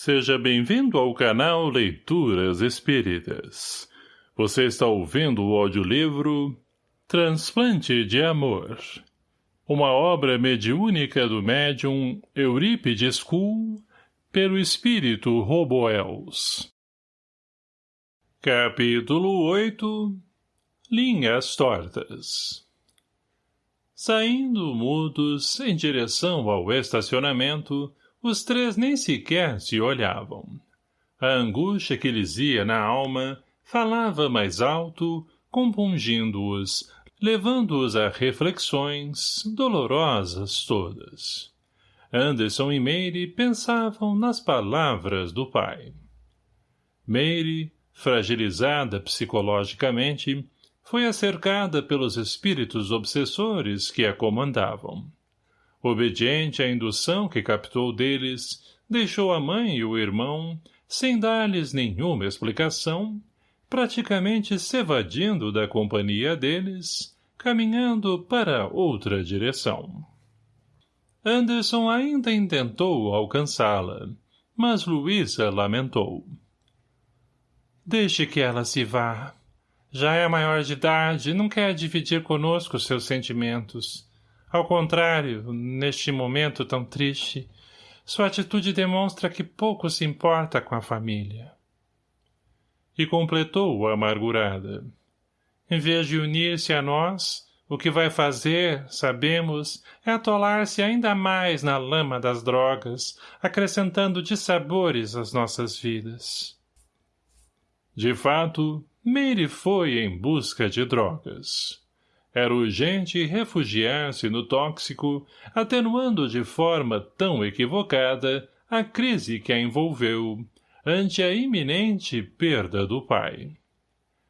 Seja bem-vindo ao canal Leituras Espíritas. Você está ouvindo o audiolivro Transplante de Amor. Uma obra mediúnica do médium Eurípides Kuhl pelo espírito Roboels. Capítulo 8 Linhas Tortas Saindo mudos em direção ao estacionamento, os três nem sequer se olhavam. A angústia que lhes ia na alma falava mais alto, compungindo-os, levando-os a reflexões, dolorosas todas. Anderson e Meire pensavam nas palavras do pai. Meire, fragilizada psicologicamente, foi acercada pelos espíritos obsessores que a comandavam. Obediente à indução que captou deles, deixou a mãe e o irmão, sem dar-lhes nenhuma explicação, praticamente se evadindo da companhia deles, caminhando para outra direção. Anderson ainda intentou alcançá-la, mas Luísa lamentou. Deixe que ela se vá. Já é maior de idade e não quer dividir conosco seus sentimentos. Ao contrário, neste momento tão triste, sua atitude demonstra que pouco se importa com a família. E completou amargurada. Em vez de unir-se a nós, o que vai fazer, sabemos, é atolar-se ainda mais na lama das drogas, acrescentando dissabores às nossas vidas. De fato, Meire foi em busca de drogas. Era urgente refugiar-se no tóxico, atenuando de forma tão equivocada a crise que a envolveu, ante a iminente perda do pai.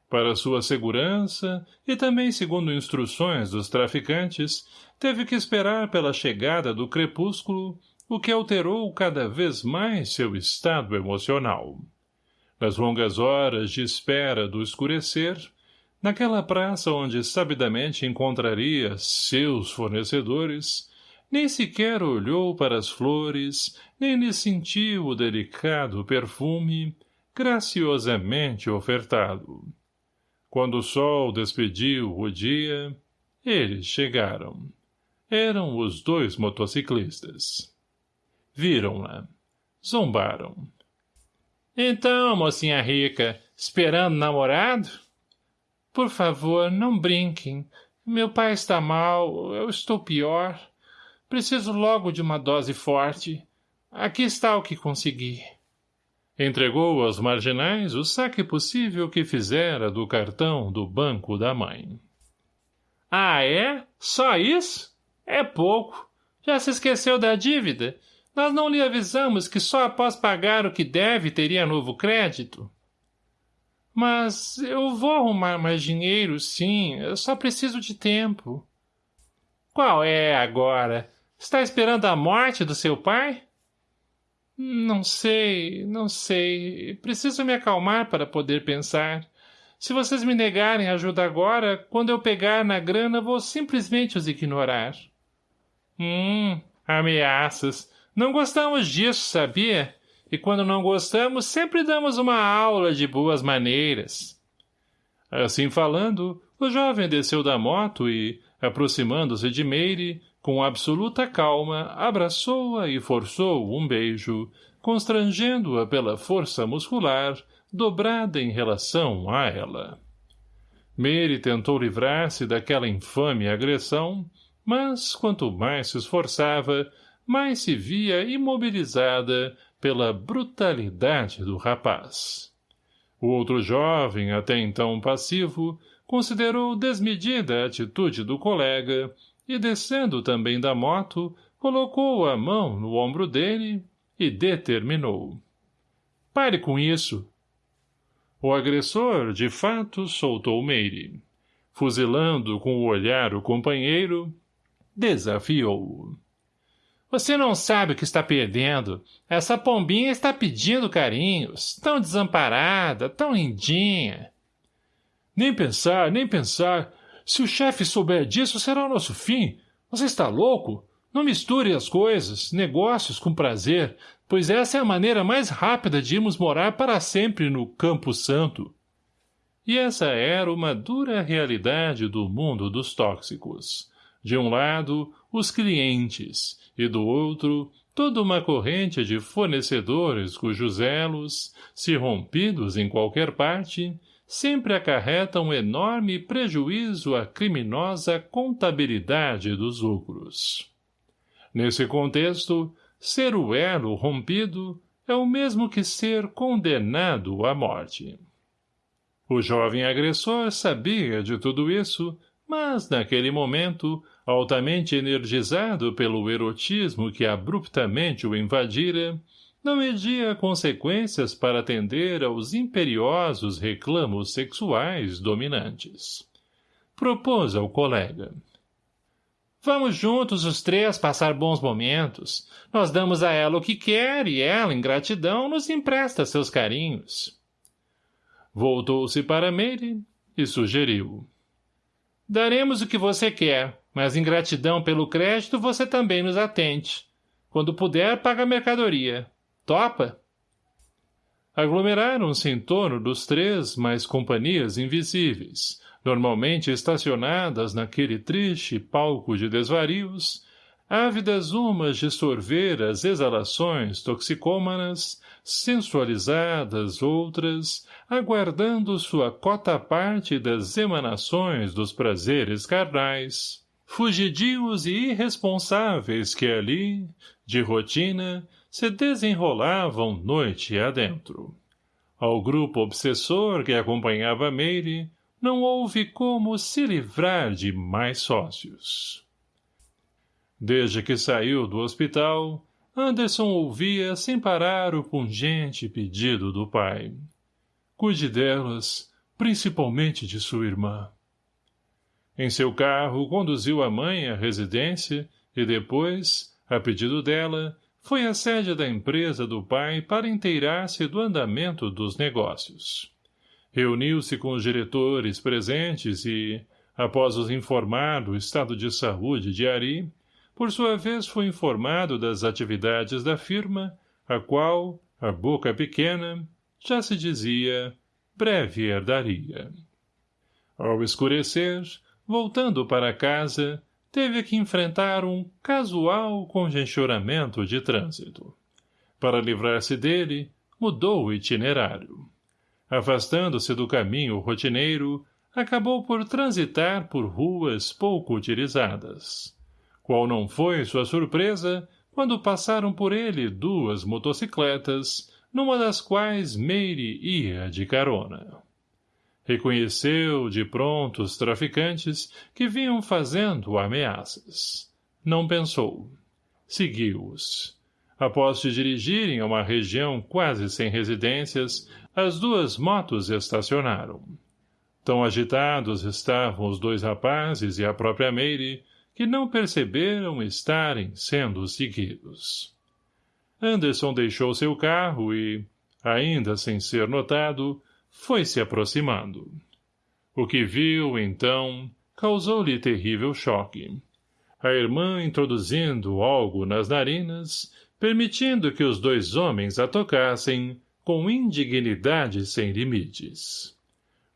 Para sua segurança, e também segundo instruções dos traficantes, teve que esperar pela chegada do crepúsculo, o que alterou cada vez mais seu estado emocional. Nas longas horas de espera do escurecer, Naquela praça onde sabidamente encontraria seus fornecedores, nem sequer olhou para as flores, nem lhe sentiu o delicado perfume graciosamente ofertado. Quando o sol despediu o dia, eles chegaram. Eram os dois motociclistas. Viram-na. Zombaram. — Então, mocinha rica, esperando namorado? — por favor, não brinquem. Meu pai está mal, eu estou pior. Preciso logo de uma dose forte. Aqui está o que consegui. Entregou aos marginais o saque possível que fizera do cartão do banco da mãe. Ah, é? Só isso? É pouco. Já se esqueceu da dívida? Nós não lhe avisamos que só após pagar o que deve teria novo crédito? Mas eu vou arrumar mais dinheiro, sim. Eu só preciso de tempo. Qual é agora? Está esperando a morte do seu pai? Não sei, não sei. Preciso me acalmar para poder pensar. Se vocês me negarem ajuda agora, quando eu pegar na grana, vou simplesmente os ignorar. Hum, ameaças. Não gostamos disso, sabia? E quando não gostamos, sempre damos uma aula de boas maneiras. Assim falando, o jovem desceu da moto e, aproximando-se de Meire, com absoluta calma, abraçou-a e forçou um beijo, constrangendo-a pela força muscular, dobrada em relação a ela. Meire tentou livrar-se daquela infame agressão, mas, quanto mais se esforçava, mais se via imobilizada pela brutalidade do rapaz. O outro jovem, até então passivo, considerou desmedida a atitude do colega e, descendo também da moto, colocou a mão no ombro dele e determinou. Pare com isso. O agressor, de fato, soltou Meire. Fuzilando com o olhar o companheiro, desafiou-o. Você não sabe o que está perdendo. Essa pombinha está pedindo carinhos. Tão desamparada, tão lindinha. Nem pensar, nem pensar. Se o chefe souber disso, será o nosso fim. Você está louco? Não misture as coisas, negócios com prazer, pois essa é a maneira mais rápida de irmos morar para sempre no Campo Santo. E essa era uma dura realidade do mundo dos tóxicos. De um lado, os clientes, e do outro, toda uma corrente de fornecedores cujos elos, se rompidos em qualquer parte, sempre acarretam enorme prejuízo à criminosa contabilidade dos lucros. Nesse contexto, ser o elo rompido é o mesmo que ser condenado à morte. O jovem agressor sabia de tudo isso, mas, naquele momento, altamente energizado pelo erotismo que abruptamente o invadira, não media consequências para atender aos imperiosos reclamos sexuais dominantes. Propôs ao colega. Vamos juntos os três passar bons momentos. Nós damos a ela o que quer e ela, em gratidão, nos empresta seus carinhos. Voltou-se para Meire e sugeriu. Daremos o que você quer, mas em gratidão pelo crédito você também nos atende. Quando puder, paga a mercadoria. Topa? Aglomeraram-se em torno dos três mais companhias invisíveis, normalmente estacionadas naquele triste palco de desvarios, ávidas umas de sorver as exalações toxicômanas, sensualizadas outras, aguardando sua cota parte das emanações dos prazeres carnais, fugidios e irresponsáveis que ali, de rotina, se desenrolavam noite adentro. Ao grupo obsessor que acompanhava Meire, não houve como se livrar de mais sócios. Desde que saiu do hospital, Anderson ouvia sem parar o pungente pedido do pai. Cuide delas, principalmente de sua irmã. Em seu carro, conduziu a mãe à residência e depois, a pedido dela, foi à sede da empresa do pai para inteirar-se do andamento dos negócios. Reuniu-se com os diretores presentes e, após os informar do estado de saúde de Ari, por sua vez foi informado das atividades da firma, a qual, a boca pequena, já se dizia, breve herdaria. Ao escurecer, voltando para casa, teve que enfrentar um casual congestionamento de trânsito. Para livrar-se dele, mudou o itinerário. Afastando-se do caminho rotineiro, acabou por transitar por ruas pouco utilizadas. Qual não foi sua surpresa quando passaram por ele duas motocicletas, numa das quais Meire ia de carona. Reconheceu, de pronto, os traficantes que vinham fazendo ameaças. Não pensou. Seguiu-os. Após se dirigirem a uma região quase sem residências, as duas motos estacionaram. Tão agitados estavam os dois rapazes e a própria Meire, que não perceberam estarem sendo seguidos. Anderson deixou seu carro e, ainda sem ser notado, foi se aproximando. O que viu, então, causou-lhe terrível choque. A irmã introduzindo algo nas narinas, permitindo que os dois homens a tocassem, com indignidade sem limites.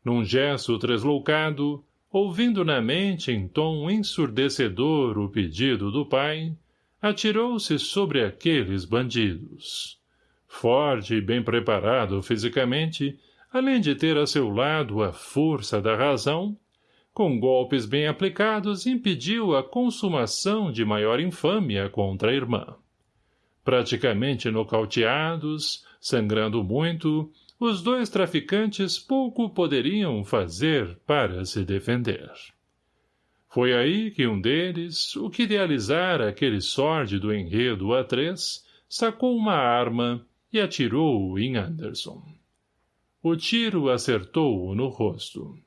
Num gesto tresloucado, ouvindo na mente em tom ensurdecedor o pedido do pai, atirou-se sobre aqueles bandidos. Forte e bem preparado fisicamente, além de ter a seu lado a força da razão, com golpes bem aplicados impediu a consumação de maior infâmia contra a irmã. Praticamente nocauteados, sangrando muito, os dois traficantes pouco poderiam fazer para se defender. Foi aí que um deles, o que idealizara aquele sórdido enredo a três, sacou uma arma e atirou em Anderson. O tiro acertou-o no rosto.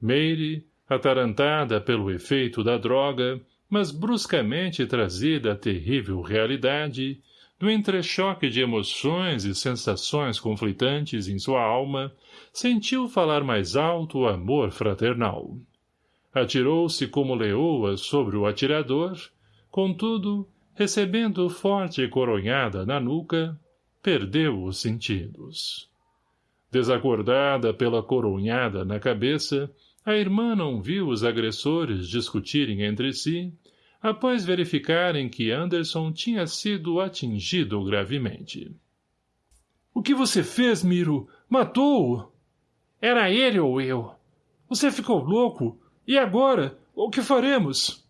Meire, atarantada pelo efeito da droga, mas bruscamente trazida à terrível realidade, do entrechoque de emoções e sensações conflitantes em sua alma, sentiu falar mais alto o amor fraternal. Atirou-se como leoa sobre o atirador, Contudo, recebendo forte coronhada na nuca, perdeu os sentidos. Desacordada pela coronhada na cabeça, a irmã não viu os agressores discutirem entre si, após verificarem que Anderson tinha sido atingido gravemente. — O que você fez, Miro? Matou-o! Era ele ou eu? Você ficou louco? E agora? O que faremos?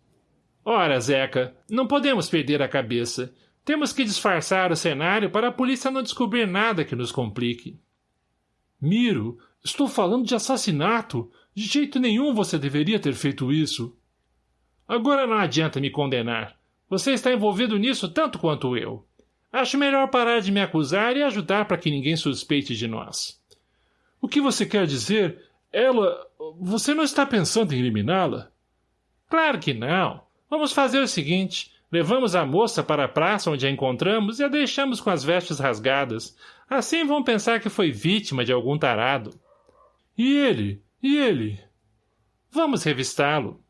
Ora, Zeca, não podemos perder a cabeça. Temos que disfarçar o cenário para a polícia não descobrir nada que nos complique. Miro, estou falando de assassinato. De jeito nenhum você deveria ter feito isso. Agora não adianta me condenar. Você está envolvido nisso tanto quanto eu. Acho melhor parar de me acusar e ajudar para que ninguém suspeite de nós. O que você quer dizer? Ela... Você não está pensando em eliminá-la? Claro que não. Vamos fazer o seguinte. Levamos a moça para a praça onde a encontramos e a deixamos com as vestes rasgadas. Assim vão pensar que foi vítima de algum tarado. E ele? E ele? Vamos revistá-lo.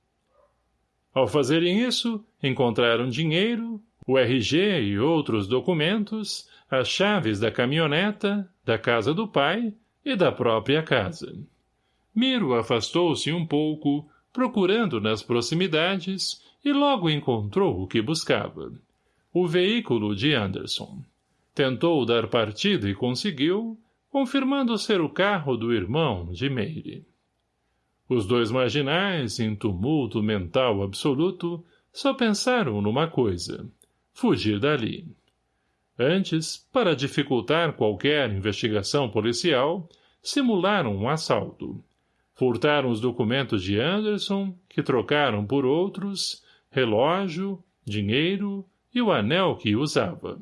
Ao fazerem isso, encontraram dinheiro, o RG e outros documentos, as chaves da caminhoneta, da casa do pai e da própria casa. Miro afastou-se um pouco, procurando nas proximidades, e logo encontrou o que buscava. O veículo de Anderson. Tentou dar partida e conseguiu, confirmando ser o carro do irmão de Meire. Os dois marginais, em tumulto mental absoluto, só pensaram numa coisa, fugir dali. Antes, para dificultar qualquer investigação policial, simularam um assalto. Furtaram os documentos de Anderson, que trocaram por outros, relógio, dinheiro e o anel que usava.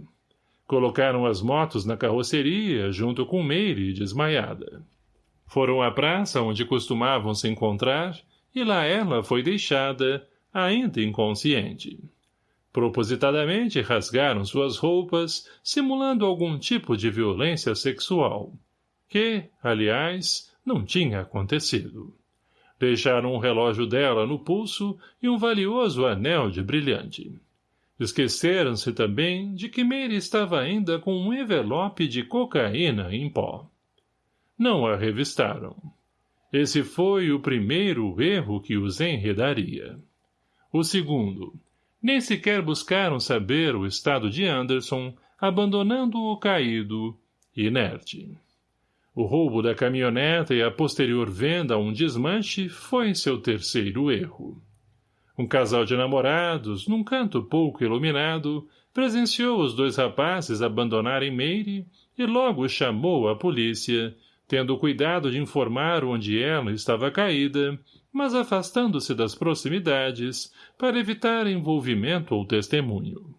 Colocaram as motos na carroceria, junto com Meire, desmaiada. Foram à praça onde costumavam se encontrar, e lá ela foi deixada, ainda inconsciente. Propositadamente rasgaram suas roupas, simulando algum tipo de violência sexual, que, aliás, não tinha acontecido. Deixaram um relógio dela no pulso e um valioso anel de brilhante. Esqueceram-se também de que Meire estava ainda com um envelope de cocaína em pó não a revistaram. Esse foi o primeiro erro que os enredaria. O segundo, nem sequer buscaram saber o estado de Anderson, abandonando-o caído, inerte. O roubo da caminhoneta e a posterior venda a um desmanche foi seu terceiro erro. Um casal de namorados, num canto pouco iluminado, presenciou os dois rapazes abandonarem Meire e logo chamou a polícia, tendo cuidado de informar onde ela estava caída, mas afastando-se das proximidades para evitar envolvimento ou testemunho.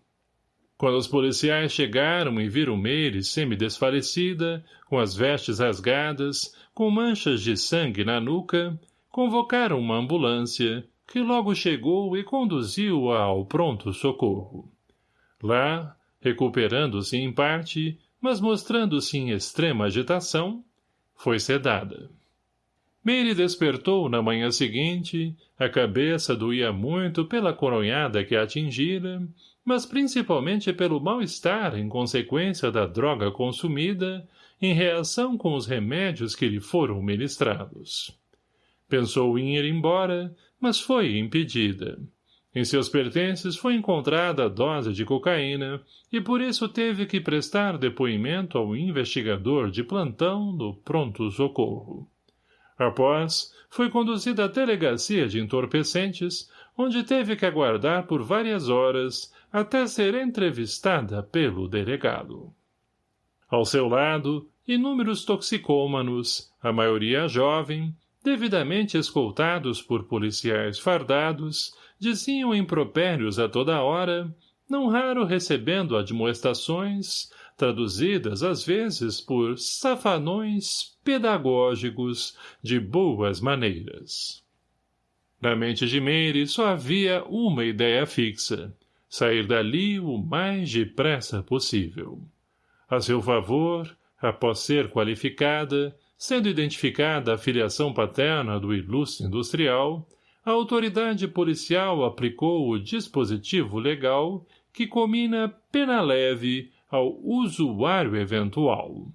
Quando os policiais chegaram e viram Meire semi-desfalecida, com as vestes rasgadas, com manchas de sangue na nuca, convocaram uma ambulância, que logo chegou e conduziu-a ao pronto-socorro. Lá, recuperando-se em parte, mas mostrando-se em extrema agitação, foi sedada. Meire despertou na manhã seguinte, a cabeça doía muito pela coronhada que a atingira, mas principalmente pelo mal-estar em consequência da droga consumida, em reação com os remédios que lhe foram ministrados. Pensou em ir embora, mas foi impedida. Em seus pertences foi encontrada a dose de cocaína e por isso teve que prestar depoimento ao investigador de plantão do pronto-socorro. Após, foi conduzida à delegacia de entorpecentes, onde teve que aguardar por várias horas até ser entrevistada pelo delegado. Ao seu lado, inúmeros toxicômanos, a maioria jovem, devidamente escoltados por policiais fardados, diziam impropérios a toda hora, não raro recebendo admoestações, traduzidas às vezes por safanões pedagógicos de boas maneiras. Na mente de Meire só havia uma ideia fixa, sair dali o mais depressa possível. A seu favor, após ser qualificada, sendo identificada a filiação paterna do ilustre industrial, a autoridade policial aplicou o dispositivo legal que comina pena leve ao usuário eventual.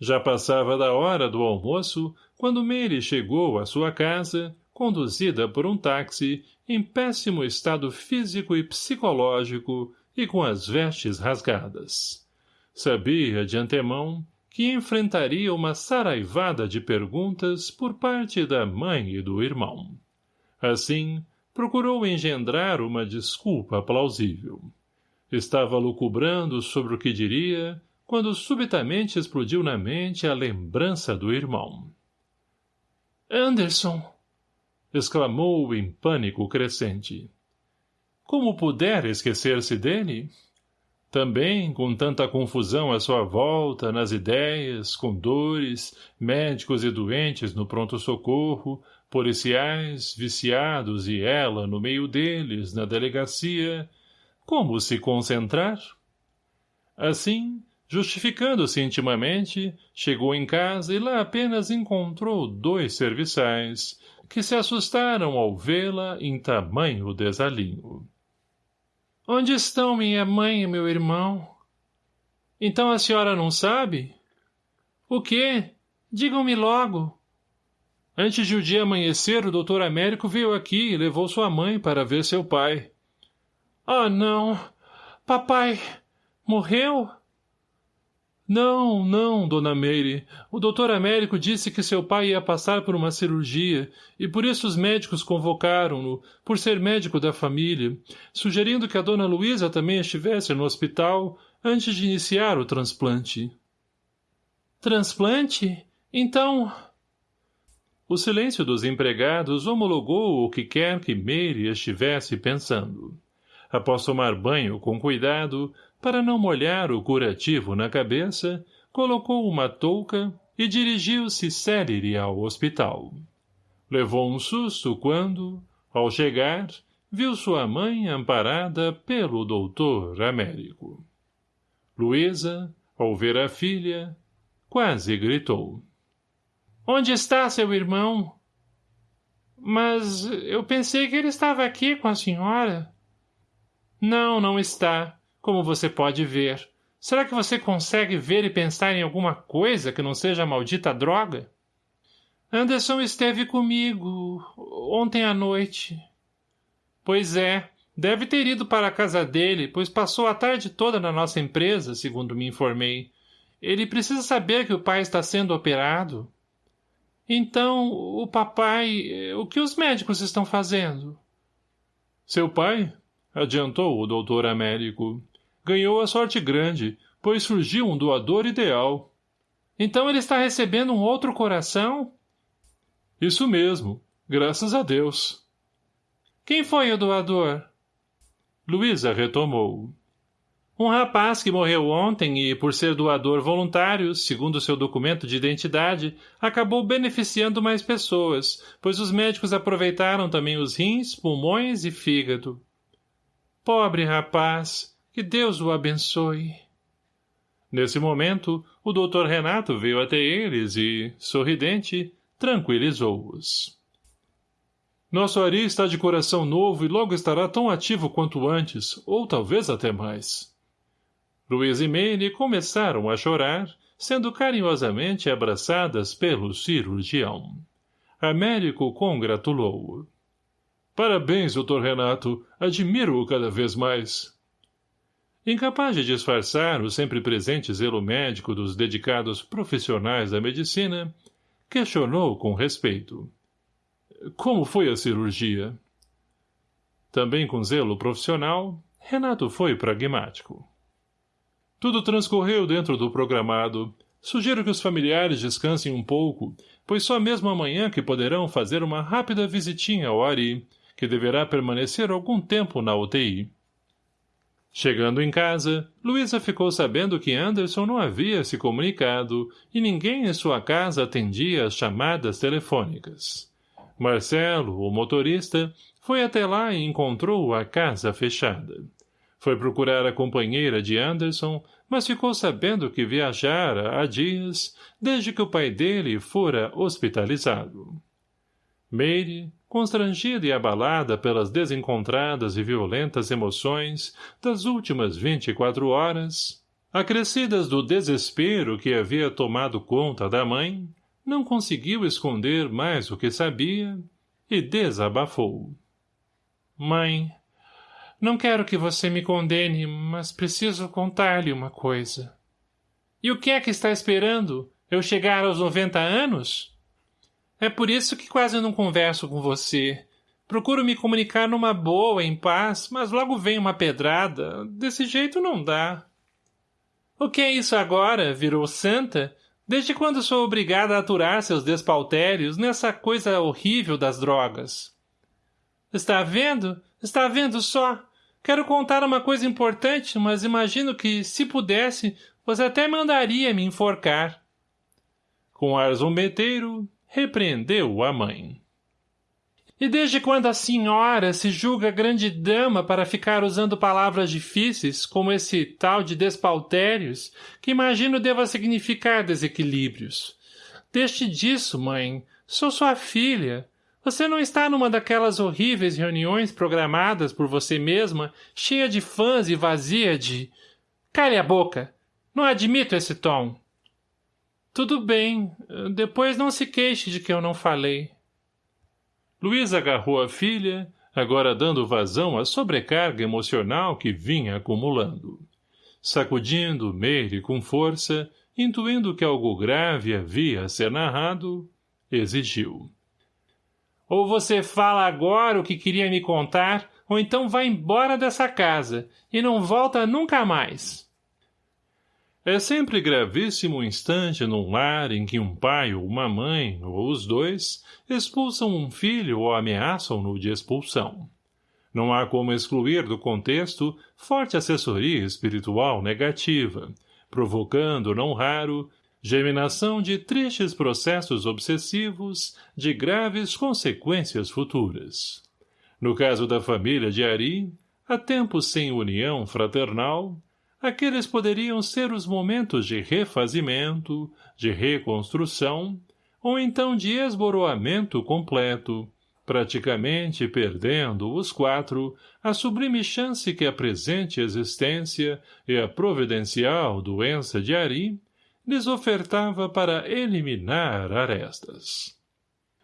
Já passava da hora do almoço quando Mary chegou à sua casa, conduzida por um táxi, em péssimo estado físico e psicológico e com as vestes rasgadas. Sabia, de antemão, que enfrentaria uma saraivada de perguntas por parte da mãe e do irmão. Assim, procurou engendrar uma desculpa plausível. Estava lucubrando sobre o que diria, quando subitamente explodiu na mente a lembrança do irmão. Anderson! exclamou em pânico crescente. Como pudera esquecer-se dele? Também, com tanta confusão à sua volta, nas ideias, com dores, médicos e doentes no pronto-socorro, policiais, viciados e ela no meio deles, na delegacia, como se concentrar? Assim, justificando-se intimamente, chegou em casa e lá apenas encontrou dois serviçais, que se assustaram ao vê-la em tamanho desalinho. Onde estão minha mãe e meu irmão? Então a senhora não sabe? O quê? Digam-me logo. Antes de o dia amanhecer, o doutor Américo veio aqui e levou sua mãe para ver seu pai. Ah, não. Papai morreu? Não, não, dona Meire. O doutor Américo disse que seu pai ia passar por uma cirurgia, e por isso os médicos convocaram-no, por ser médico da família, sugerindo que a dona Luísa também estivesse no hospital antes de iniciar o transplante. Transplante? Então... O silêncio dos empregados homologou o que quer que Meire estivesse pensando. Após tomar banho com cuidado, para não molhar o curativo na cabeça, colocou uma touca e dirigiu-se célere ao hospital. Levou um susto quando, ao chegar, viu sua mãe amparada pelo doutor Américo. Luísa, ao ver a filha, quase gritou. — Onde está seu irmão? — Mas eu pensei que ele estava aqui com a senhora. — Não, não está como você pode ver. Será que você consegue ver e pensar em alguma coisa que não seja a maldita droga? Anderson esteve comigo ontem à noite. Pois é, deve ter ido para a casa dele, pois passou a tarde toda na nossa empresa, segundo me informei. Ele precisa saber que o pai está sendo operado. Então, o papai... O que os médicos estão fazendo? Seu pai? Adiantou o doutor Américo ganhou a sorte grande, pois surgiu um doador ideal. Então ele está recebendo um outro coração? Isso mesmo, graças a Deus. Quem foi o doador? Luísa retomou. Um rapaz que morreu ontem e, por ser doador voluntário, segundo seu documento de identidade, acabou beneficiando mais pessoas, pois os médicos aproveitaram também os rins, pulmões e fígado. Pobre rapaz! Que Deus o abençoe. Nesse momento, o doutor Renato veio até eles e, sorridente, tranquilizou-os. Nosso Ari está de coração novo e logo estará tão ativo quanto antes, ou talvez até mais. Luiz e Meire começaram a chorar, sendo carinhosamente abraçadas pelo cirurgião. Américo congratulou-o. Parabéns, doutor Renato. Admiro-o cada vez mais. Incapaz de disfarçar o sempre presente zelo médico dos dedicados profissionais da medicina, questionou com respeito. Como foi a cirurgia? Também com zelo profissional, Renato foi pragmático. Tudo transcorreu dentro do programado. Sugiro que os familiares descansem um pouco, pois só mesmo amanhã que poderão fazer uma rápida visitinha ao Ari, que deverá permanecer algum tempo na UTI. Chegando em casa, Luísa ficou sabendo que Anderson não havia se comunicado e ninguém em sua casa atendia as chamadas telefônicas. Marcelo, o motorista, foi até lá e encontrou a casa fechada. Foi procurar a companheira de Anderson, mas ficou sabendo que viajara há dias, desde que o pai dele fora hospitalizado. Meire, constrangida e abalada pelas desencontradas e violentas emoções das últimas vinte e quatro horas, acrescidas do desespero que havia tomado conta da mãe, não conseguiu esconder mais o que sabia e desabafou. Mãe, não quero que você me condene, mas preciso contar-lhe uma coisa. E o que é que está esperando? Eu chegar aos noventa anos? É por isso que quase não converso com você. Procuro me comunicar numa boa, em paz, mas logo vem uma pedrada. Desse jeito não dá. O que é isso agora? Virou santa? Desde quando sou obrigada a aturar seus despaltérios nessa coisa horrível das drogas? Está vendo? Está vendo só? Quero contar uma coisa importante, mas imagino que, se pudesse, você até mandaria me enforcar. Com ar zombeteiro, repreendeu a mãe. E desde quando a senhora se julga grande dama para ficar usando palavras difíceis, como esse tal de despaltérios, que imagino deva significar desequilíbrios? Deixe disso, mãe. Sou sua filha. Você não está numa daquelas horríveis reuniões programadas por você mesma, cheia de fãs e vazia de... Cale a boca! Não admito esse tom. Tudo bem. Depois não se queixe de que eu não falei. Luiz agarrou a filha, agora dando vazão à sobrecarga emocional que vinha acumulando. Sacudindo Meire com força, intuindo que algo grave havia a ser narrado, exigiu. Ou você fala agora o que queria me contar, ou então vai embora dessa casa, e não volta nunca mais. É sempre gravíssimo instante num lar em que um pai ou uma mãe, ou os dois, expulsam um filho ou ameaçam-no de expulsão. Não há como excluir do contexto forte assessoria espiritual negativa, provocando, não raro, germinação de tristes processos obsessivos de graves consequências futuras. No caso da família de Ari, há tempos sem união fraternal, aqueles poderiam ser os momentos de refazimento, de reconstrução, ou então de esboroamento completo, praticamente perdendo os quatro a sublime chance que a presente existência e a providencial doença de Ari lhes ofertava para eliminar arestas.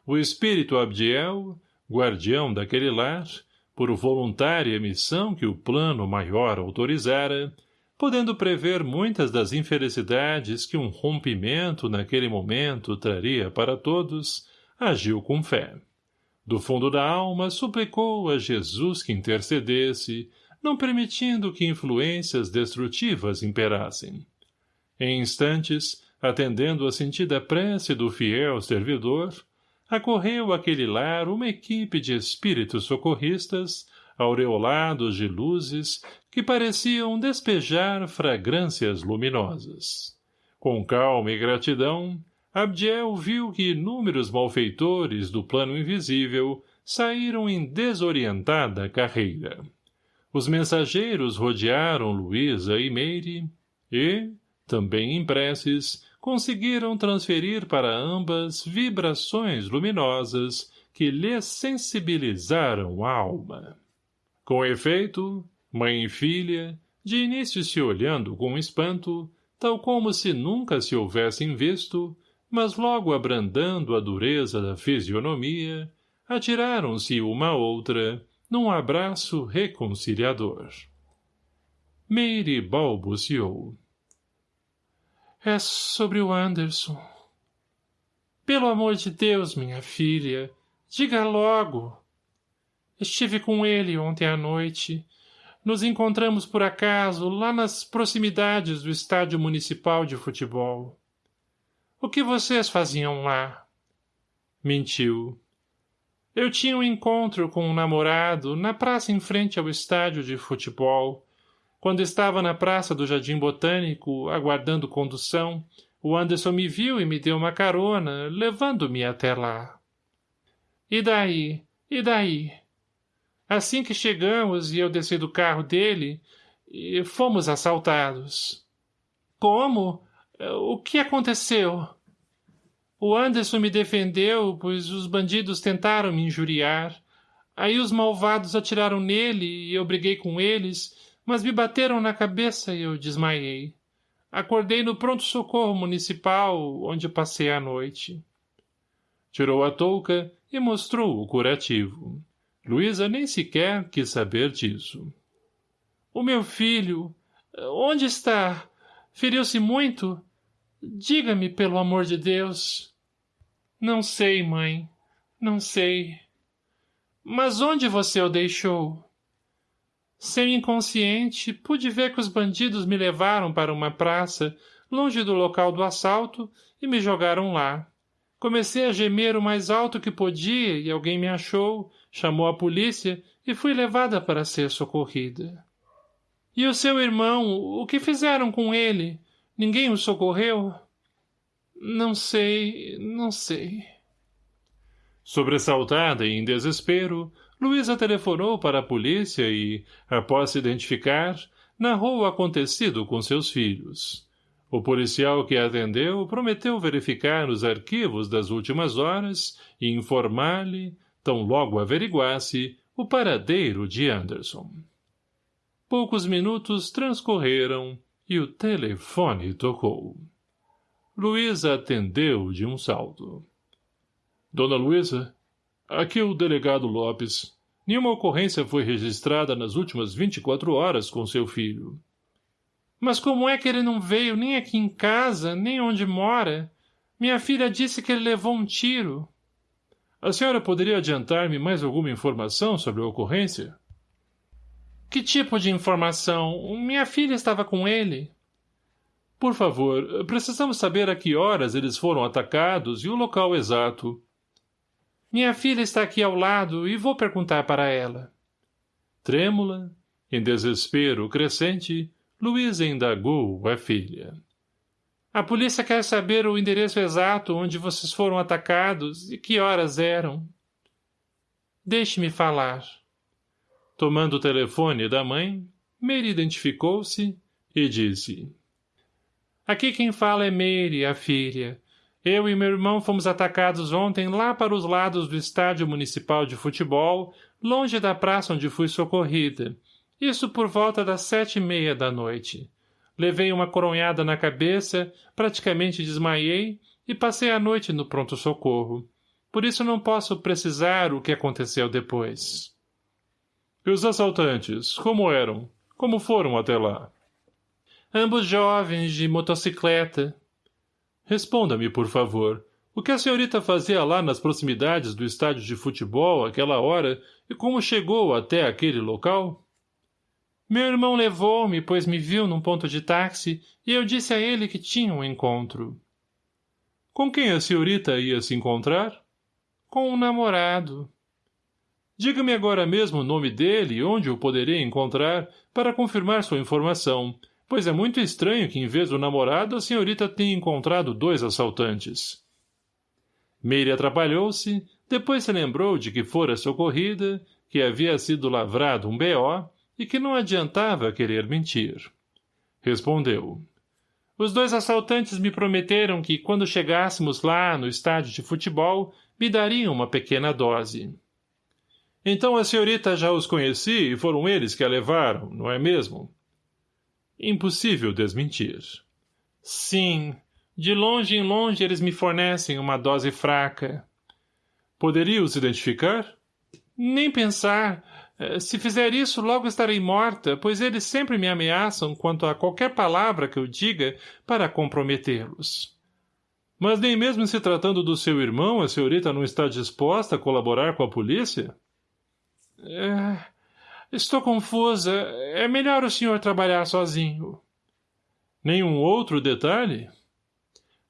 O espírito Abdiel, guardião daquele lar, por voluntária missão que o plano maior autorizara, podendo prever muitas das infelicidades que um rompimento naquele momento traria para todos, agiu com fé. Do fundo da alma suplicou a Jesus que intercedesse, não permitindo que influências destrutivas imperassem. Em instantes, atendendo a sentida prece do fiel servidor, acorreu àquele lar uma equipe de espíritos socorristas, aureolados de luzes que pareciam despejar fragrâncias luminosas. Com calma e gratidão, Abdiel viu que inúmeros malfeitores do plano invisível saíram em desorientada carreira. Os mensageiros rodearam Luísa e Meire e, também em preces, conseguiram transferir para ambas vibrações luminosas que lhes sensibilizaram a alma. Com efeito, Mãe e filha, de início se olhando com espanto, tal como se nunca se houvessem visto, mas logo abrandando a dureza da fisionomia, atiraram-se uma outra, num abraço reconciliador. Meire balbuciou. É sobre o Anderson. Pelo amor de Deus, minha filha, diga logo. Estive com ele ontem à noite nos encontramos por acaso lá nas proximidades do estádio municipal de futebol. O que vocês faziam lá? Mentiu. Eu tinha um encontro com um namorado na praça em frente ao estádio de futebol. Quando estava na praça do Jardim Botânico, aguardando condução, o Anderson me viu e me deu uma carona, levando-me até lá. E daí? E daí? Assim que chegamos e eu desci do carro dele, fomos assaltados. Como? O que aconteceu? O Anderson me defendeu, pois os bandidos tentaram me injuriar. Aí os malvados atiraram nele e eu briguei com eles, mas me bateram na cabeça e eu desmaiei. Acordei no pronto-socorro municipal, onde passei a noite. Tirou a touca e mostrou o curativo. Luísa nem sequer quis saber disso. O meu filho, onde está? Feriu-se muito? Diga-me, pelo amor de Deus. Não sei, mãe. Não sei. Mas onde você o deixou? Sem inconsciente, pude ver que os bandidos me levaram para uma praça, longe do local do assalto, e me jogaram lá. Comecei a gemer o mais alto que podia e alguém me achou, chamou a polícia e fui levada para ser socorrida. E o seu irmão, o que fizeram com ele? Ninguém o socorreu? Não sei, não sei. Sobressaltada e em desespero, Luísa telefonou para a polícia e, após se identificar, narrou o acontecido com seus filhos. O policial que atendeu prometeu verificar nos arquivos das últimas horas e informar-lhe, tão logo averiguasse, o paradeiro de Anderson. Poucos minutos transcorreram e o telefone tocou. Luísa atendeu de um salto. Dona Luísa, aqui é o delegado Lopes. Nenhuma ocorrência foi registrada nas últimas vinte e quatro horas com seu filho. Mas como é que ele não veio nem aqui em casa, nem onde mora? Minha filha disse que ele levou um tiro. A senhora poderia adiantar-me mais alguma informação sobre a ocorrência? Que tipo de informação? Minha filha estava com ele. Por favor, precisamos saber a que horas eles foram atacados e o local exato. Minha filha está aqui ao lado e vou perguntar para ela. Trêmula, em desespero crescente, Luísa indagou a filha. A polícia quer saber o endereço exato onde vocês foram atacados e que horas eram. Deixe-me falar. Tomando o telefone da mãe, Mary identificou-se e disse. Aqui quem fala é Mary, a filha. Eu e meu irmão fomos atacados ontem lá para os lados do estádio municipal de futebol, longe da praça onde fui socorrida. Isso por volta das sete e meia da noite. Levei uma coronhada na cabeça, praticamente desmaiei e passei a noite no pronto-socorro. Por isso não posso precisar o que aconteceu depois. E os assaltantes, como eram? Como foram até lá? Ambos jovens, de motocicleta. Responda-me, por favor. O que a senhorita fazia lá nas proximidades do estádio de futebol àquela hora e como chegou até aquele local? Meu irmão levou-me, pois me viu num ponto de táxi, e eu disse a ele que tinha um encontro. Com quem a senhorita ia se encontrar? Com um namorado. Diga-me agora mesmo o nome dele e onde o poderei encontrar para confirmar sua informação, pois é muito estranho que em vez do namorado a senhorita tenha encontrado dois assaltantes. Meire atrapalhou-se, depois se lembrou de que fora socorrida, que havia sido lavrado um B.O. e que não adiantava querer mentir. Respondeu. Os dois assaltantes me prometeram que, quando chegássemos lá no estádio de futebol, me dariam uma pequena dose. Então a senhorita já os conheci e foram eles que a levaram, não é mesmo? Impossível desmentir. Sim. De longe em longe eles me fornecem uma dose fraca. Poderia os identificar? Nem pensar. Eh, se fizer isso, logo estarei morta, pois eles sempre me ameaçam quanto a qualquer palavra que eu diga para comprometê-los. Mas nem mesmo se tratando do seu irmão, a senhorita não está disposta a colaborar com a polícia? É... Estou confusa. É melhor o senhor trabalhar sozinho. Nenhum outro detalhe?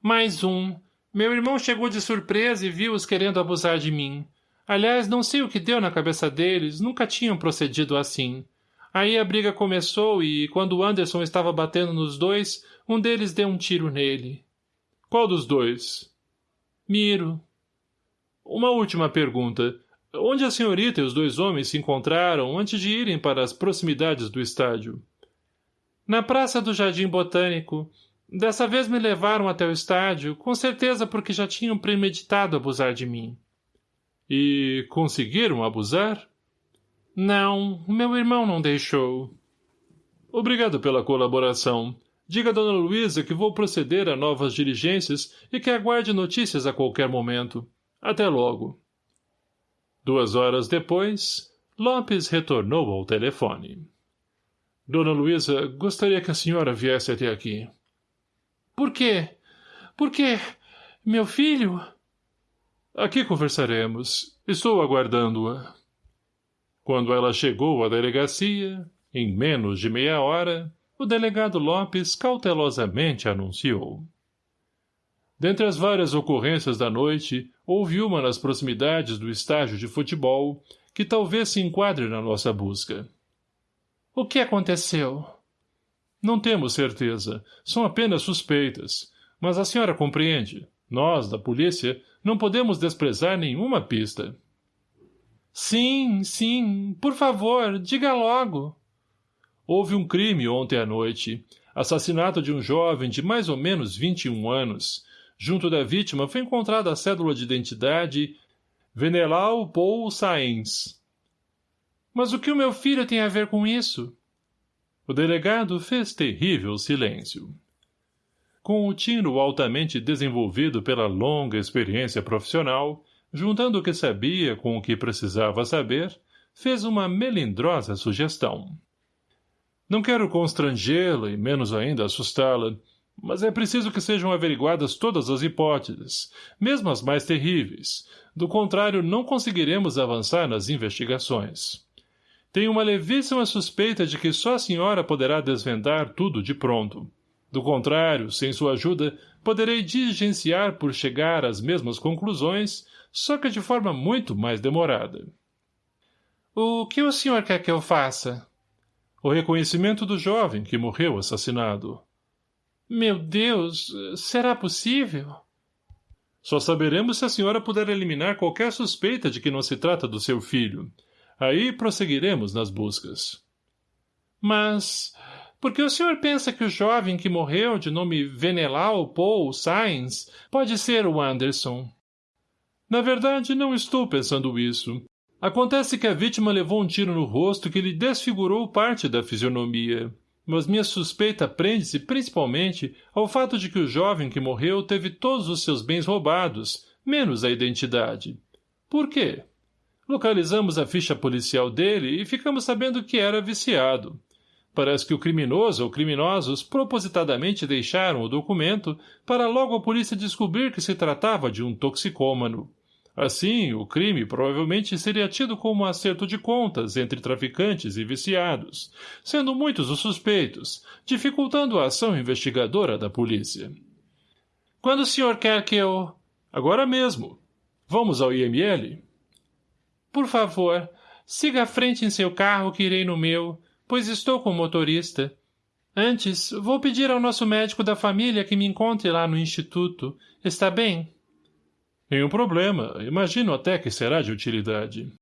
Mais um. Meu irmão chegou de surpresa e viu-os querendo abusar de mim. Aliás, não sei o que deu na cabeça deles, nunca tinham procedido assim. Aí a briga começou e, quando Anderson estava batendo nos dois, um deles deu um tiro nele. Qual dos dois? Miro. Uma última pergunta. Onde a senhorita e os dois homens se encontraram antes de irem para as proximidades do estádio? Na praça do Jardim Botânico. Dessa vez me levaram até o estádio, com certeza porque já tinham premeditado abusar de mim. E conseguiram abusar? Não, meu irmão não deixou. Obrigado pela colaboração. Diga a dona Luísa que vou proceder a novas diligências e que aguarde notícias a qualquer momento. Até logo. Duas horas depois, Lopes retornou ao telefone. Dona Luísa, gostaria que a senhora viesse até aqui. Por quê? Por quê? Meu filho? Aqui conversaremos. Estou aguardando-a. Quando ela chegou à delegacia, em menos de meia hora, o delegado Lopes cautelosamente anunciou. Dentre as várias ocorrências da noite, houve uma nas proximidades do estágio de futebol que talvez se enquadre na nossa busca. O que aconteceu? Não temos certeza. São apenas suspeitas. Mas a senhora compreende. Nós, da polícia, não podemos desprezar nenhuma pista. Sim, sim. Por favor, diga logo. Houve um crime ontem à noite. Assassinato de um jovem de mais ou menos 21 anos. Junto da vítima foi encontrada a cédula de identidade Venelau Paul Sainz. Mas o que o meu filho tem a ver com isso? O delegado fez terrível silêncio. Com o tino altamente desenvolvido pela longa experiência profissional, juntando o que sabia com o que precisava saber, fez uma melindrosa sugestão. Não quero constrangê-la e menos ainda assustá-la, mas é preciso que sejam averiguadas todas as hipóteses, mesmo as mais terríveis. Do contrário, não conseguiremos avançar nas investigações. Tenho uma levíssima suspeita de que só a senhora poderá desvendar tudo de pronto. Do contrário, sem sua ajuda, poderei diligenciar por chegar às mesmas conclusões, só que de forma muito mais demorada. O que o senhor quer que eu faça? O reconhecimento do jovem que morreu assassinado. Meu Deus, será possível? Só saberemos se a senhora puder eliminar qualquer suspeita de que não se trata do seu filho. Aí prosseguiremos nas buscas. Mas... Por que o senhor pensa que o jovem que morreu, de nome Venelau Paul Sainz, pode ser o Anderson? Na verdade, não estou pensando isso. Acontece que a vítima levou um tiro no rosto que lhe desfigurou parte da fisionomia. Mas minha suspeita prende-se principalmente ao fato de que o jovem que morreu teve todos os seus bens roubados, menos a identidade. Por quê? Localizamos a ficha policial dele e ficamos sabendo que era viciado. Parece que o criminoso ou criminosos propositadamente deixaram o documento para logo a polícia descobrir que se tratava de um toxicômano. Assim, o crime provavelmente seria tido como um acerto de contas entre traficantes e viciados, sendo muitos os suspeitos, dificultando a ação investigadora da polícia. Quando o senhor quer que eu... Agora mesmo. Vamos ao IML? Por favor, siga à frente em seu carro que irei no meu, pois estou com o motorista. Antes, vou pedir ao nosso médico da família que me encontre lá no instituto. Está bem? Nenhum problema. Imagino até que será de utilidade.